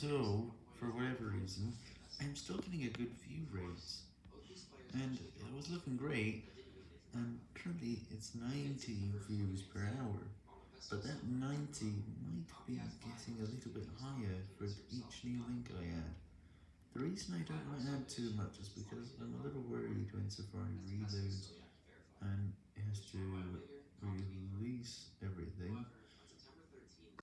So, for whatever reason, I'm still getting a good view rate, and it was looking great, and currently it's 90 views per hour, but that 90 might be getting a little bit higher for each new link I add. The reason I don't want to add too much is because I'm a little worried when Safari reloads